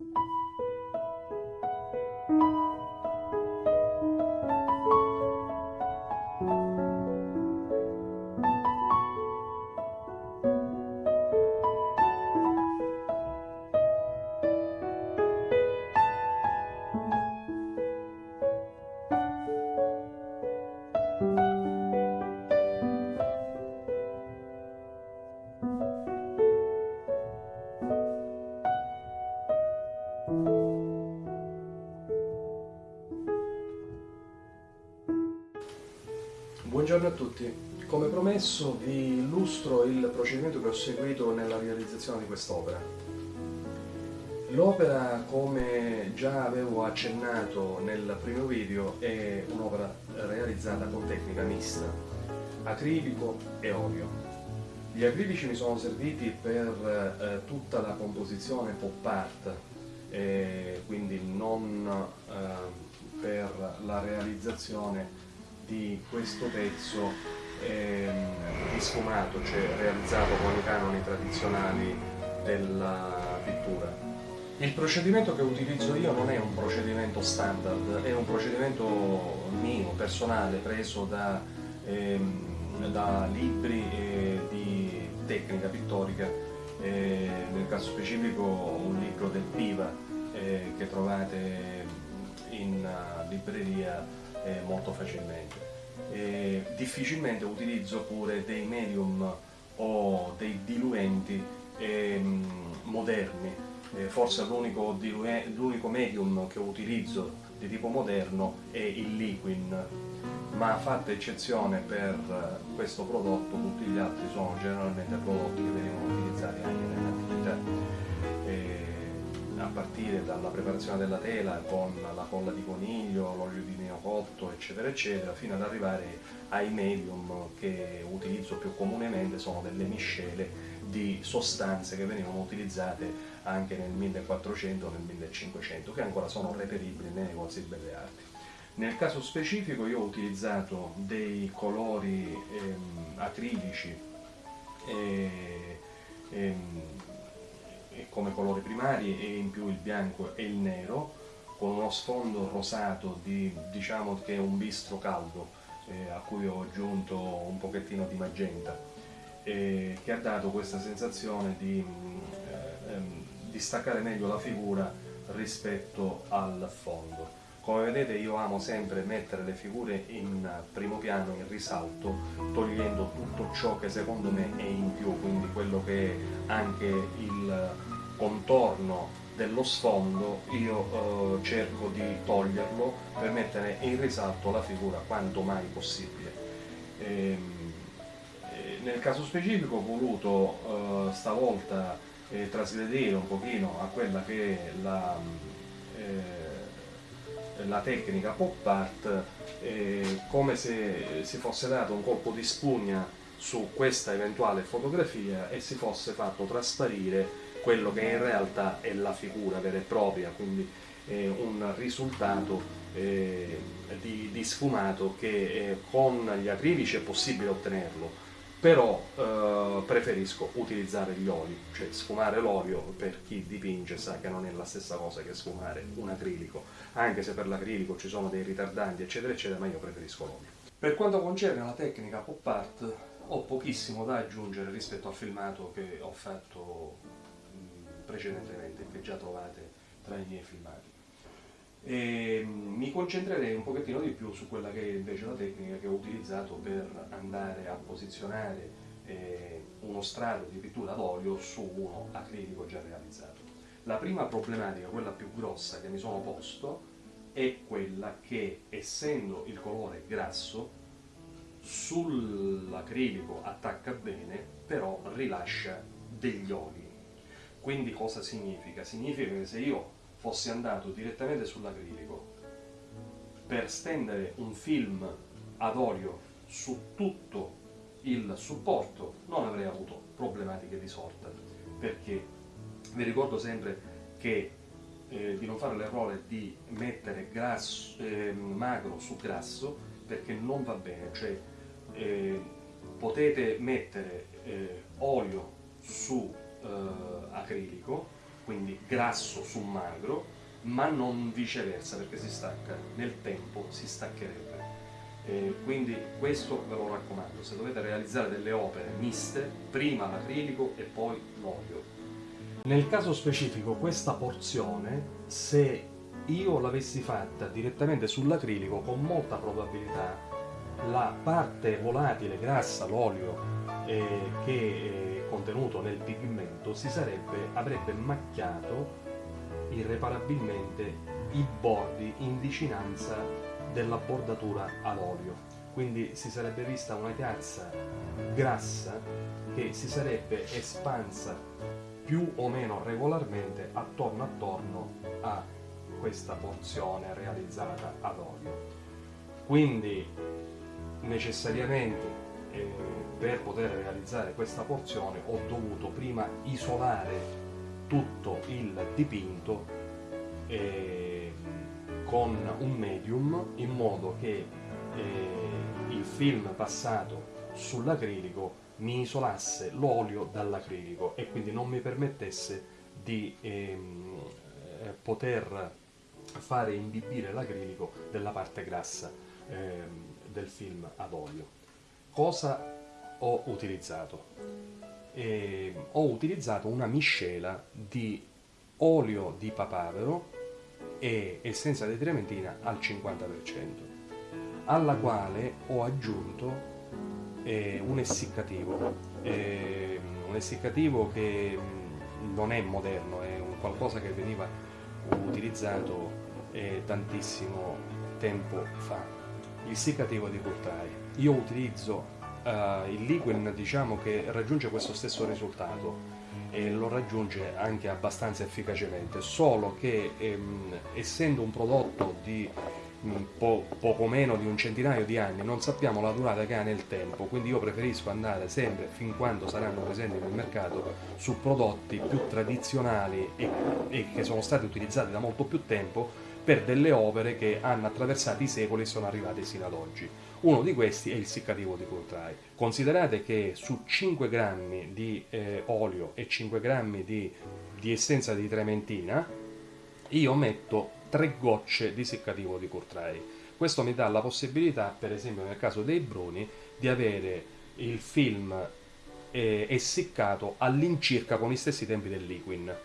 you Buongiorno a tutti, come promesso vi illustro il procedimento che ho seguito nella realizzazione di quest'opera. L'opera, come già avevo accennato nel primo video, è un'opera realizzata con tecnica mista, acrilico e olio. Gli acrilici mi sono serviti per eh, tutta la composizione pop art, eh, quindi non eh, per la realizzazione di questo pezzo ehm, sfumato, cioè realizzato con i canoni tradizionali della pittura. Il procedimento che utilizzo io non è un procedimento standard, è un procedimento mio, personale, preso da, ehm, da libri eh, di tecnica pittorica, eh, nel caso specifico un libro del Piva eh, che trovate in uh, libreria eh, molto facilmente. Eh, difficilmente utilizzo pure dei medium o dei diluenti ehm, moderni, eh, forse l'unico medium che utilizzo di tipo moderno è il liquin, ma fatta eccezione per questo prodotto, tutti gli altri sono generalmente prodotti che venivano utilizzati anche nell'antichità a partire dalla preparazione della tela con la colla di coniglio, l'olio di neocotto, eccetera, eccetera, fino ad arrivare ai medium che utilizzo più comunemente, sono delle miscele di sostanze che venivano utilizzate anche nel 1400 o nel 1500, che ancora sono reperibili nei negozi di belle arti. Nel caso specifico io ho utilizzato dei colori ehm, acrilici ehm, come colori primari e in più il bianco e il nero con uno sfondo rosato di, diciamo che è un bistro caldo eh, a cui ho aggiunto un pochettino di magenta eh, che ha dato questa sensazione di, eh, ehm, di staccare meglio la figura rispetto al fondo come vedete io amo sempre mettere le figure in primo piano, in risalto, togliendo tutto ciò che secondo me è in più, quindi quello che è anche il contorno dello sfondo io eh, cerco di toglierlo per mettere in risalto la figura quanto mai possibile. E, ehm, e nel caso specifico ho voluto eh, stavolta eh, trasgredire un pochino a quella che è la, eh, la tecnica pop art eh, come se si fosse dato un colpo di spugna su questa eventuale fotografia e si fosse fatto trasparire quello che in realtà è la figura vera e propria, quindi eh, un risultato eh, di, di, sfumato che eh, con gli acrilici è possibile ottenerlo, però eh, preferisco utilizzare gli oli, cioè sfumare l'olio per chi dipinge sa che non è la stessa cosa che sfumare un acrilico, anche se per l'acrilico ci sono dei ritardanti eccetera eccetera, ma io preferisco l'olio. Per quanto concerne la tecnica pop art ho pochissimo da aggiungere rispetto al filmato che ho fatto precedentemente, che già trovate tra i miei filmati. E mm, mi concentrerei un pochettino di più su quella che è invece la tecnica che ho utilizzato per andare a posizionare eh, uno strato di pittura d'olio su uno acrilico già realizzato. La prima problematica, quella più grossa che mi sono posto, è quella che essendo il colore grasso sull'acrilico attacca bene, però rilascia degli oli quindi cosa significa? Significa che se io fossi andato direttamente sull'acrilico per stendere un film ad olio su tutto il supporto non avrei avuto problematiche di sorta. Perché vi ricordo sempre che eh, di non fare l'errore di mettere grasso, eh, magro su grasso perché non va bene, cioè eh, potete mettere eh, olio su eh, acrilico quindi grasso su magro, ma non viceversa perché si stacca nel tempo, si staccherebbe. Eh, quindi questo ve lo raccomando, se dovete realizzare delle opere miste, prima l'acrilico e poi l'olio. Nel caso specifico questa porzione, se io l'avessi fatta direttamente sull'acrilico, con molta probabilità la parte volatile, grassa, l'olio eh, che è contenuto nel pigmento si sarebbe, avrebbe macchiato irreparabilmente i bordi in vicinanza della bordatura ad olio. Quindi si sarebbe vista una chiazza grassa che si sarebbe espansa più o meno regolarmente attorno attorno a questa porzione realizzata ad olio. Quindi necessariamente eh, per poter realizzare questa porzione ho dovuto prima isolare tutto il dipinto eh, con un medium in modo che eh, il film passato sull'acrilico mi isolasse l'olio dall'acrilico e quindi non mi permettesse di ehm, eh, poter fare imbibire l'acrilico della parte grassa ehm, del film ad olio. Cosa ho utilizzato? Eh, ho utilizzato una miscela di olio di papavero e essenza di trementina al 50%, alla quale ho aggiunto eh, un essiccativo, eh, un essiccativo che mm, non è moderno, è un qualcosa che veniva utilizzato eh, tantissimo tempo fa il secativo di Courtrai. Io utilizzo uh, il Liquin diciamo che raggiunge questo stesso risultato e lo raggiunge anche abbastanza efficacemente, solo che ehm, essendo un prodotto di mm, po poco meno di un centinaio di anni non sappiamo la durata che ha nel tempo, quindi io preferisco andare sempre fin quando saranno presenti nel mercato su prodotti più tradizionali e, e che sono stati utilizzati da molto più tempo per delle opere che hanno attraversato i secoli e sono arrivate sino ad oggi. Uno di questi è il seccativo di Courtrai. Considerate che su 5 grammi di eh, olio e 5 grammi di, di essenza di trementina io metto 3 gocce di seccativo di Courtrai. Questo mi dà la possibilità, per esempio nel caso dei bruni, di avere il film eh, essiccato all'incirca con gli stessi tempi del liquin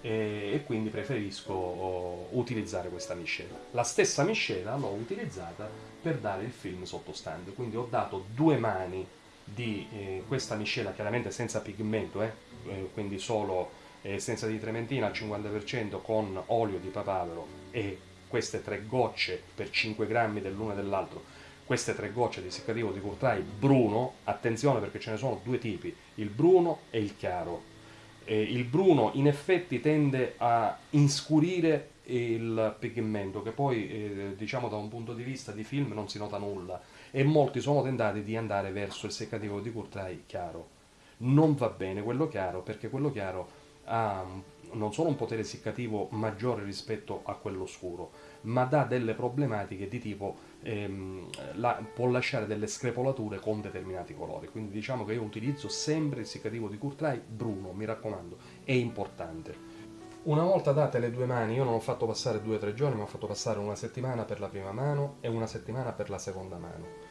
e, e quindi preferisco oh, utilizzare questa miscela. La stessa miscela l'ho utilizzata per dare il film sottostante, quindi ho dato due mani di eh, questa miscela, chiaramente senza pigmento, eh, eh, quindi solo essenza di trementina al 50% con olio di papavero e queste tre gocce per 5 grammi dell'uno e dell'altro. Queste tre gocce di seccativo di Courtrai bruno, attenzione perché ce ne sono due tipi, il bruno e il chiaro, eh, il bruno in effetti tende a inscurire il pigmento che poi eh, diciamo da un punto di vista di film non si nota nulla. E molti sono tentati di andare verso il seccativo di Courtrai chiaro. Non va bene quello chiaro perché quello chiaro ha non solo un potere seccativo maggiore rispetto a quello scuro ma dà delle problematiche di tipo ehm, la, può lasciare delle screpolature con determinati colori. Quindi diciamo che io utilizzo sempre il seccativo di Courtrai bruno mi raccomando è importante. Una volta date le due mani io non ho fatto passare due o tre giorni ma ho fatto passare una settimana per la prima mano e una settimana per la seconda mano.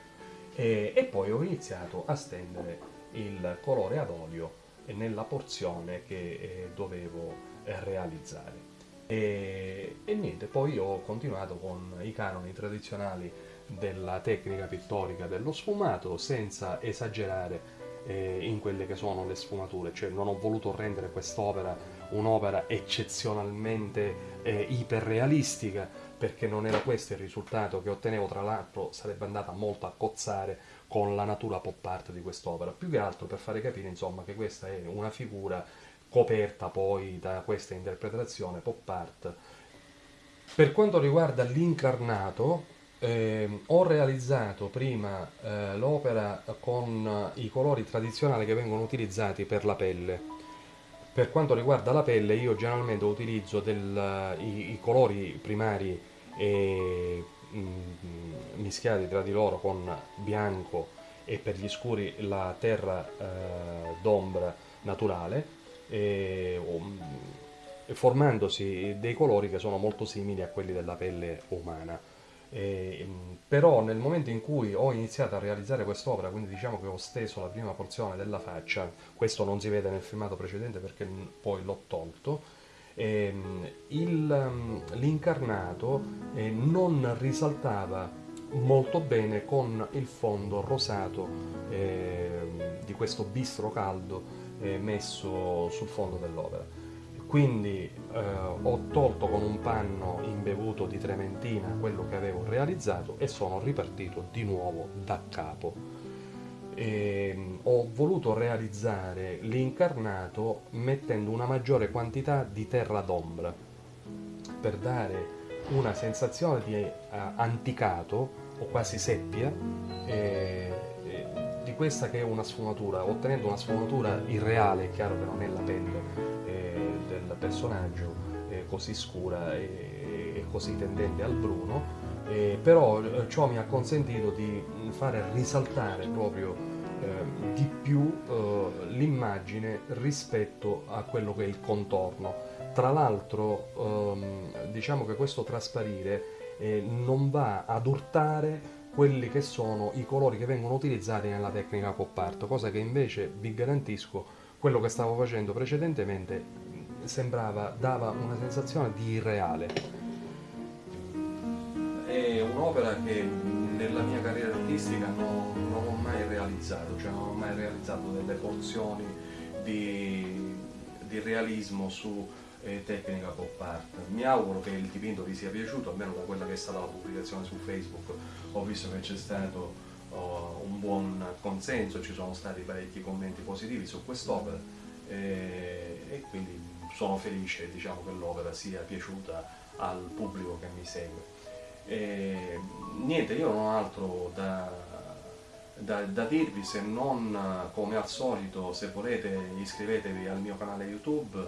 E, e poi ho iniziato a stendere il colore ad olio nella porzione che eh, dovevo eh, realizzare. E, e niente, poi ho continuato con i canoni tradizionali della tecnica pittorica dello sfumato senza esagerare eh, in quelle che sono le sfumature, cioè non ho voluto rendere quest'opera un'opera eccezionalmente eh, iperrealistica perché non era questo il risultato che ottenevo, tra l'altro sarebbe andata molto a cozzare con la natura pop art di quest'opera, più che altro per fare capire insomma che questa è una figura coperta poi da questa interpretazione pop art. Per quanto riguarda l'incarnato, eh, ho realizzato prima eh, l'opera con i colori tradizionali che vengono utilizzati per la pelle. Per quanto riguarda la pelle io generalmente utilizzo del, i, i, colori primari e, mh, mm, mischiati tra di loro con bianco e per gli scuri la terra eh, d'ombra naturale e, formandosi dei colori che sono molto simili a quelli della pelle umana. E, però nel momento in cui ho iniziato a realizzare quest'opera, quindi diciamo che ho steso la prima porzione della faccia, questo non si vede nel filmato precedente perché poi l'ho tolto, l'incarnato eh, non risaltava molto bene con il fondo rosato eh, di questo bistro caldo eh, messo sul fondo dell'opera quindi eh, ho tolto con un panno imbevuto di trementina quello che avevo realizzato e sono ripartito di nuovo da capo. E, ehm, ho voluto realizzare l'incarnato mettendo una maggiore quantità di terra d'ombra per dare una sensazione di uh, anticato o quasi seppia eh, di questa che è una sfumatura, ottenendo una sfumatura irreale, è chiaro che non è la pelle del personaggio eh, così scura e, e, così tendente al bruno, eh, però eh, ciò mi ha consentito di fare risaltare proprio eh, di più eh, l'immagine rispetto a quello che è il contorno. Tra l'altro ehm, diciamo che questo trasparire eh, non va ad urtare quelli che sono i colori che vengono utilizzati nella tecnica pop art, cosa che invece vi garantisco quello che stavo facendo precedentemente sembrava, dava una sensazione di irreale. Un'opera che nella mia carriera artistica non, non ho mai realizzato, cioè non ho mai realizzato delle porzioni di, di realismo su eh, tecnica pop art. Mi auguro che il dipinto vi sia piaciuto, almeno da quella che è stata la pubblicazione su Facebook. Ho visto che c'è stato oh, un buon consenso, ci sono stati parecchi commenti positivi su quest'opera eh, e quindi sono felice diciamo, che l'opera sia piaciuta al pubblico che mi segue. E, niente, io non ho altro da, da, da, dirvi se non come al solito se volete iscrivetevi al mio canale YouTube,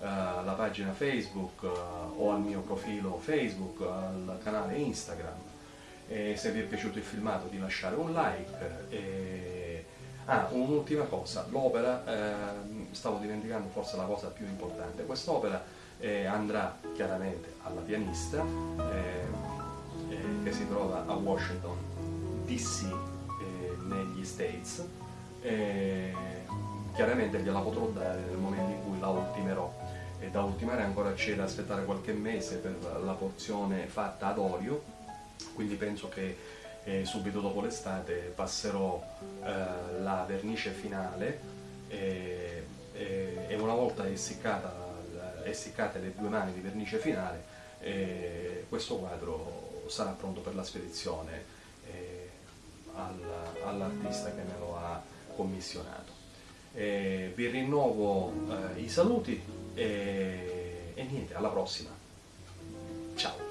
eh, alla pagina Facebook eh, o al mio profilo Facebook, al canale Instagram. E se vi è piaciuto il filmato di lasciare un like. E, Ah, un'ultima cosa, l'opera, eh, stavo dimenticando forse la cosa più importante, quest'opera eh, andrà chiaramente alla pianista eh, eh che si trova a Washington DC eh, negli States, chiaramente gliela potrò dare nel momento in cui la ultimerò. E da ultimare ancora c'è da aspettare qualche mese per la porzione fatta ad olio, quindi penso che e subito dopo l'estate passerò eh, la vernice finale. E, e, e una volta essiccata, essiccate le due mani di vernice finale eh, questo quadro sarà pronto per la spedizione eh, all'artista che me lo ha commissionato. vi rinnovo eh, i saluti e niente, alla prossima. Ciao!